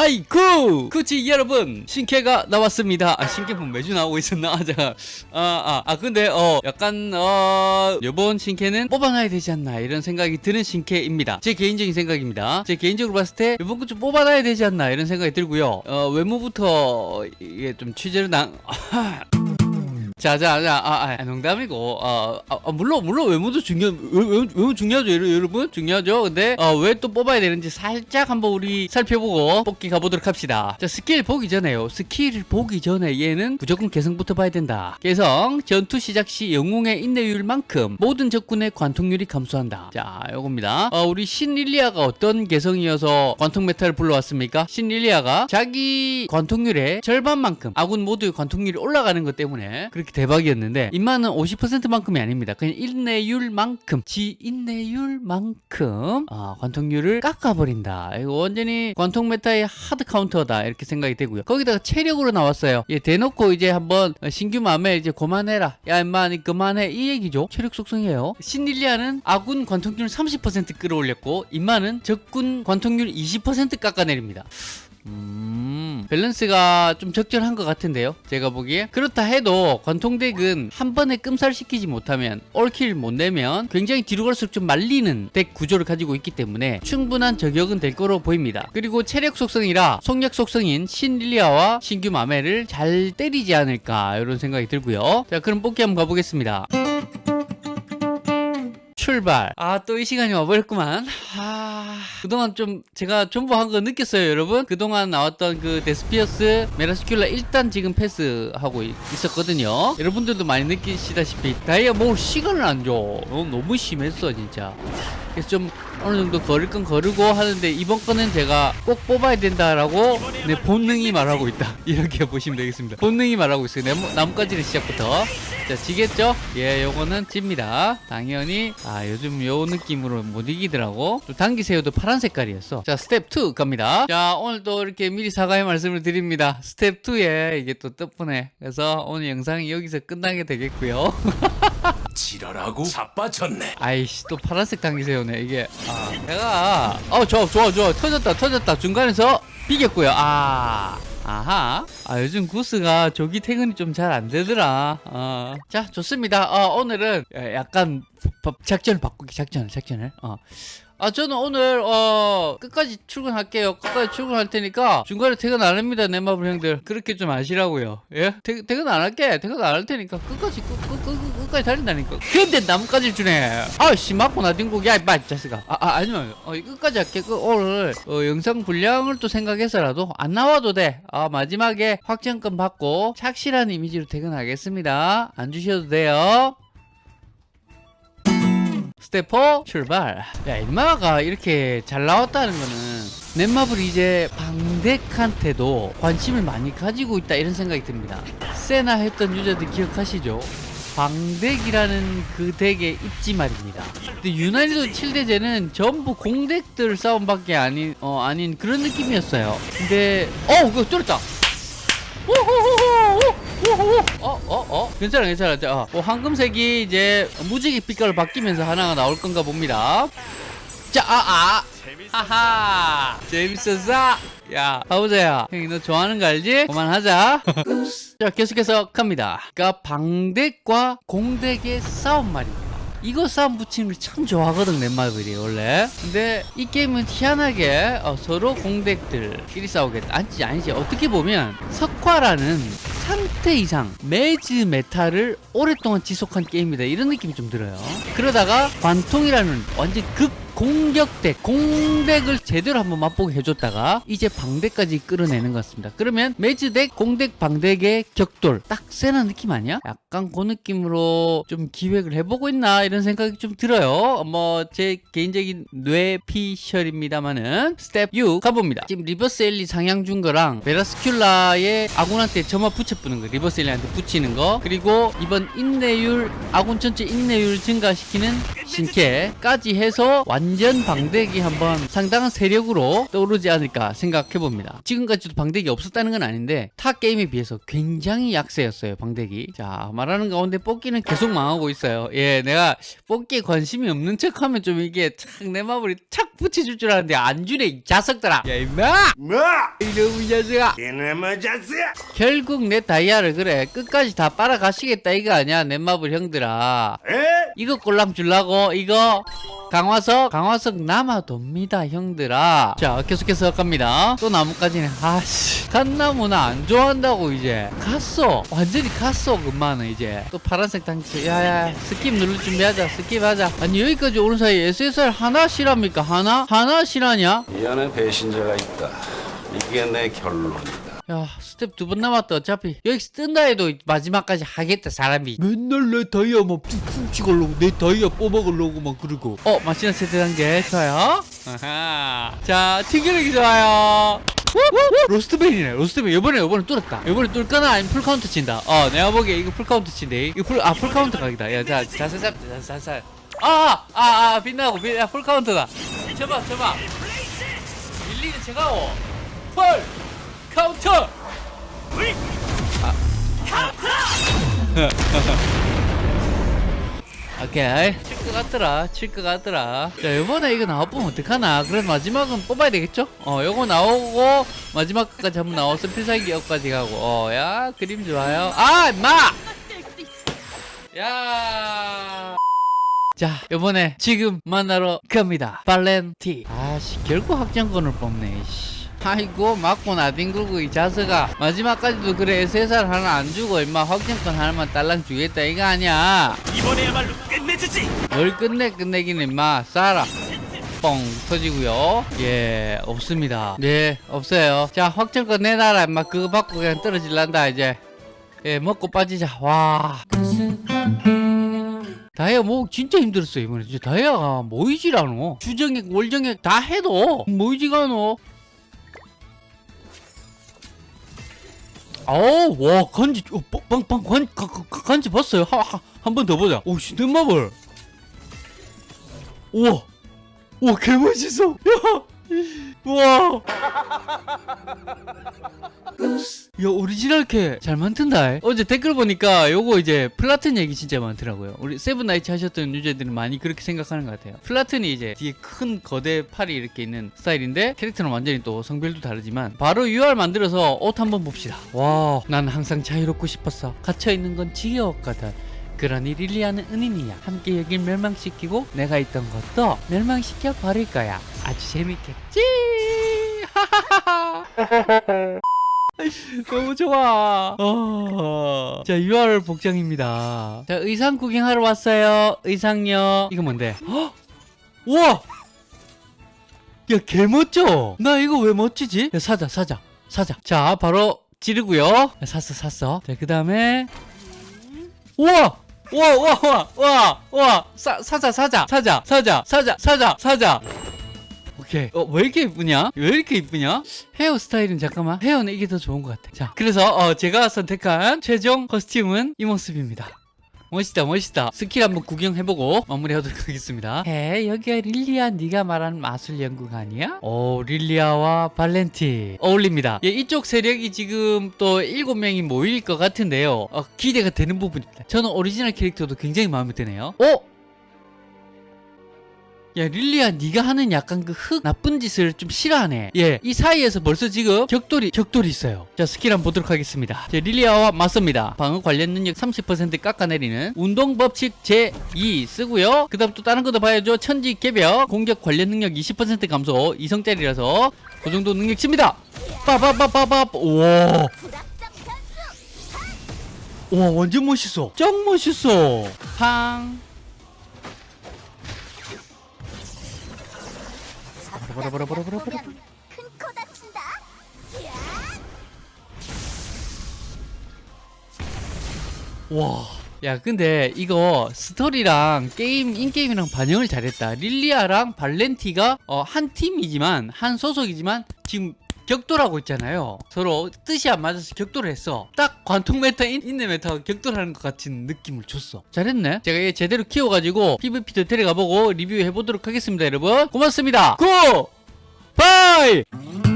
하이쿠! 그치 여러분. 신캐가 나왔습니다. 아 신캐는 매주 나오고 있었나? 아, 자, 아, 아, 아 근데 어 약간 어 요번 신캐는 뽑아놔야 되지 않나? 이런 생각이 드는 신캐입니다. 제 개인적인 생각입니다. 제 개인적으로 봤을 때 요번 거 좀 뽑아놔야 되지 않나? 이런 생각이 들고요. 어 외모부터 이게 좀 취저를 난 자, 자, 자, 아, 아, 농담이고, 어, 아, 아, 물론, 물론 외모도 중요, 외, 외, 외모 중요하죠, 여러- 여러분, 중요하죠. 근데 어, 왜 또 뽑아야 되는지 살짝 한번 우리 살펴보고 뽑기 가보도록 합시다. 자, 스킬 보기 전에요. 스킬 보기 전에 얘는 무조건 개성부터 봐야 된다. 개성, 전투 시작 시 영웅의 인내율만큼 모든 적군의 관통률이 감소한다. 자, 요겁니다. 어, 우리 신릴리아가 어떤 개성이어서 관통 meta를 불러왔습니까? 신릴리아가 자기 관통률의 절반만큼 아군 모두의 관통률이 올라가는 것 때문에 그렇게 대박이었는데 인마는 50%만큼이 아닙니다. 그냥 인내율만큼 지 인내율만큼 아, 관통률을 깎아버린다. 이거 완전히 관통 meta의 hard counter다 이렇게 생각이 되고요. 거기다가 체력으로 나왔어요. 예, 대놓고 이제 한번 신규 맘에 이제 그만해라. 야 임마 니 그만해 이 얘기죠. 체력 속성이에요. 신릴리아는 아군 관통률 30% 끌어올렸고 인마는 적군 관통률 20% 깎아내립니다. 음, 밸런스가 좀 적절한 것 같은데요. 제가 보기에. 그렇다 해도 관통덱은 한 번에 끔살시키지 못하면 올킬 못 내면 굉장히 뒤로 갈수록 좀 말리는 덱 구조를 가지고 있기 때문에 충분한 저격은 될 거로 보입니다. 그리고 체력 속성이라 속력 속성인 신릴리아와 신규 마메를 잘 때리지 않을까 이런 생각이 들고요. 자, 그럼 뽑기 한번 가보겠습니다. 출발. 아, 또 이 시간이 와버렸구만. 아, 그동안 좀 제가 존버한 거 느꼈어요, 여러분. 그동안 나왔던 그 데스피어스, 메라스큘라 일단 지금 패스하고 있- 있었거든요. 여러분들도 많이 느끼시다시피 다이아 뭐 시간을 안 줘. 어, 너무 심했어, 진짜. 그래서 좀 어느 정도 걸을 건 거르고 하는데 이번 거는 제가 꼭 뽑아야 된다라고 내 본능이 말하고 있다. 이렇게 보시면 되겠습니다. 본능이 말하고 있어요. 나무, 나뭇가지를 시작부터. 자, 지겠죠? 예, 요거는 찝니다. 당연히, 아, 요즘 요 느낌으로 못 이기더라고. 또 당기새우도 파란 색깔이었어. 자, 스텝 2 갑니다. 자, 오늘 또 이렇게 미리 사과의 말씀을 드립니다. 스텝 2에 이게 또 뜻분해. 그래서 오늘 영상이 여기서 끝나게 되겠고요. 지랄하고 자빠졌네. 아이씨 또 파란색 당기세요네 이게 아 내가 어 좋아 좋아 좋아 터졌다 터졌다 중간에서 비겼고요 아 아하 아 요즘 구스가 조기 퇴근이 좀 잘 안 되더라 어. 자 좋습니다 어, 오늘은 야, 약간 바- 작전을 바꾸기 작전을 작전을 어. 아 저는 오늘 어 끝까지 출근할게요. 끝까지 출근할 테니까 중간에 퇴근 안 합니다 내 마블 형들. 그렇게 좀 아시라고요. 예? 퇴, 퇴근 안 할게. 퇴근 안 할 테니까 끝까지 끝, 끝, 끝, 끝까지 달린다니까. 근데 나뭇가지를 주네. 아씨 맞고 나 딩국 야이 자식아. 아, 아 아니면 어, 이 끝까지 할게. 그 오늘 어, 영상 분량을 또 생각해서라도 안 나와도 돼아 마지막에 확정권 받고 착실한 이미지로 퇴근하겠습니다. 안 주셔도 돼요 4 출발. 야 일마가 이렇게 잘 나왔다는 거는 넷마블이 이제 방덱한테도 관심을 많이 가지고 있다 이런 생각이 듭니다. 세나 했던 유저들 기억하시죠? 방덱이라는 그 덱의 입지 말입니다. 근데 유난히도 7대제는 전부 공덱들 싸움밖에 아닌 어 아닌 그런 느낌이었어요. 근데 어 그거 뚫었다 어, 어, 어? 괜찮아, 괜찮아. 자, 어, 어, 황금색이 이제 무지개 빛깔로 바뀌면서 하나가 나올 건가 봅니다. 자, 아, 아. 하하. 재밌었어? 야, 가보자야. 형이 너 좋아하는 거 알지? 그만하자. 자, 계속해서 갑니다. 그러니까 방덱과 공덱의 싸움 말입니다. 이거 싸움 붙이는 걸 참 좋아하거든 넷마블이 원래 근데 이 게임은 희한하게 어, 서로 공덱들끼리 싸우겠다 아니지 아니지 어떻게 보면 석화라는 상태 이상 mez meta를 오랫동안 지속한 게임이다. 이런 느낌이 좀 들어요. 그러다가 관통이라는 완전 극 공격덱 공덱을 제대로 한번 맛보게 해줬다가 이제 방덱까지 끌어내는 것 같습니다. 그러면 mez덱 공덱 방덱의 격돌 딱 세나 느낌 아니야? 약간 그 느낌으로 좀 기획을 해보고 있나 이런 생각이 좀 들어요. 뭐 제 개인적인 뇌피셜입니다만은 스텝 6 가봅니다. 지금 리버스 엘리 상향 준 거랑 베라스큘라의 아군한테 점화 붙여부는 거 리버스 엘리한테 붙이는 거 그리고 이번 인내율 아군 전체 인내율 증가시키는 신캐까지 해서 완전 방덱이 한번 상당한 세력으로 떠오르지 않을까 생각해 봅니다. 지금까지도 방덱이 없었다는 건 아닌데 타 게임에 비해서 굉장히 약세였어요. 방덱이. 자 말하는 가운데 뽑기는 계속 망하고 있어요. 예, 내가 뽑기에 관심이 없는 척하면 좀 이게 착 넷마블이 착 붙여줄 줄 알았는데 안 주네 이 자석들아. 야 임마! 뭐? 이놈의 자식아. 이놈의 자식! 결국 내 다이아를 그래. 끝까지 다 빨아가시겠다 이거 아니야 넷마블 형들아. 에? 이거 꼴랑 줄라고 이거? 강화석? 강화석 남아돕니다 형들아. 자 계속해서 갑니다. 또 나무까지는 아씨 갓나무나 안 좋아한다고 이제. 갔어. 완전히 갔어 금마는 이제. 또 파란색 당치. 야야 skip 누를 준비하자. skip하자. 아니 여기까지 오는 사이에 SSR 하나 실화입니까? 하나? 하나? 실화냐? 이 안에 배신자가 있다. 이게 내 결론이다. 야 스텝 두 번 남았다 어차피. 여기서 뜬다 해도 마지막까지 하겠다 사람이. 맨날 내 다이아 막 푹푹 찍으려고 내 다이아 뽑아가려고 막 그러고. 어 마시나 세트 단계 좋아요. 아하. 자 튕겨내기 좋아요. 로스트베인이네 로스트베인 이번에 이번에 뚫었다. 이번에 뚫거나 아니면 full counter 친다. 어 내가 보기에 이거 full counter 친대. 이거 full 아 full counter 각이다. 야자 자세 잡자 자세 아아 아 빛나고 빛 야, full counter다 쳐봐 쳐봐. 밀리는 제가오. 풀 카운터. 아. 오케이. 칠것 같더라 칠것 같더라. 자 이번에 이거 나와보면 어떡하나? 그래서 마지막은 뽑아야 되겠죠? 어 요거 나오고 마지막까지 한번 나와서 필살기 역까지 가고. 어야 그림 좋아요. 아 임마! 야 자, 이번에 지금 만나러 갑니다. 발렌티. 아씨, 결국 확정권을 뽑네. 씨. 아이고, 맞고 나뒹굴고 이 자스가 마지막까지도 그래 SSR 하나 안 주고 임마 확정권 하나만 딸랑 주겠다 이거 아니야. 이번에야말로 끝내주지! 뭘 끝내 끝내기는 임마 쏴라. 뻥 터지고요. 예, 없습니다. 네, 없어요. 자, 확정권 내놔라 임마 그거 받고 그냥 떨어질란다 이제. 예, 먹고 빠지자. 와. 다이아 뭐 진짜 힘들었어요 이번에. 진짜 다이아가 모이질 않어 주정액 월정액 다 해도 모이지가 않어 아우 와 간지 어, 빵빵 간 가- 가- 가- 간지 봤어요? 한 번 더 보자. 오씨 넷마블. 우와. 우와 개멋있어. 야 우와. 야 오리지널 캐 잘 만든다 어제 댓글 보니까 요거 이제 플라튼 얘기 진짜 많더라고요. 우리 세븐나이츠 하셨던 유저들은 많이 그렇게 생각하는 것 같아요. 플라튼이 이제 뒤에 큰 거대 팔이 이렇게 있는 스타일인데 캐릭터는 완전히 또 성별도 다르지만 바로 UR 만들어서 옷 한번 봅시다. 와 난 항상 자유롭고 싶었어. 갇혀있는 건 지겨웠 같아 그러니 릴리아는 은인이야 함께 여길 멸망시키고 내가 있던 것도 멸망시켜 버릴 거야 아주 재밌겠지 너무 좋아. 어. 자, 6월 복장입니다. 자, 의상 구경하러 왔어요. 의상요. 이거 뭔데? 헉! 우와! 야, 개 멋져. 나 이거 왜 멋지지? 야, 사자, 사자, 사자. 자, 바로 지르고요. 야, 샀어, 샀어. 자, 그 다음에 우와! 사, 사자, 사자, 사자, 사자, 사자, 사자, 사자. 오케이. 어, 왜 이렇게 이쁘냐? 왜 이렇게 이쁘냐? 헤어스타일은 잠깐만. 헤어는 이게 더 좋은 것 같아. 자, 그래서 어, 제가 선택한 최종 costume은 이 모습입니다. 멋있다, 멋있다. 스킬 한번 구경해보고 마무리하도록 하겠습니다. 해, 여기가 릴리아 네가 말하는 마술 연구가 아니야? 오, 릴리아와 발렌티 어울립니다. 예, 이쪽 세력이 지금 또 일곱 명이 모일 것 같은데요. 어, 기대가 되는 부분입니다. 저는 오리지널 캐릭터도 굉장히 마음에 드네요. 어? 야 릴리야 네가 하는 약간 그흑 나쁜 짓을 좀 싫어하네. 예이 사이에서 벌써 지금 격돌이 격돌이 있어요. 자 스킬 한번 보도록 하겠습니다. 자 릴리아와 맞섭니다. 방어 관련 능력 30% 깎아내리는 운동 법칙 제2 쓰고요. 그 다음 또 다른 것도 봐야죠. 천지 개벽 공격 관련 능력 20% 감소 이성짜리라서 그 정도 능력 칩니다. 빠바바바바 우와 와 완전 멋있어. 짱 멋있어. 깔보면 큰코 다친다. 와. 야, 근데 이거 스토리랑 게임, in-game이랑 반영을 잘했다. 릴리아랑 발렌티가 어, 한 팀이지만, 한 소속이지만, 지금 격돌하고 있잖아요. 서로 뜻이 안 맞아서 격돌을 했어. 딱 관통 meta 인- 인내 meta가 격돌하는 것 같은 느낌을 줬어. 잘했네. 제가 얘 제대로 키워가지고 PVP도 데려가보고 리뷰해 보도록 하겠습니다, 여러분. 고맙습니다. Go! 바이!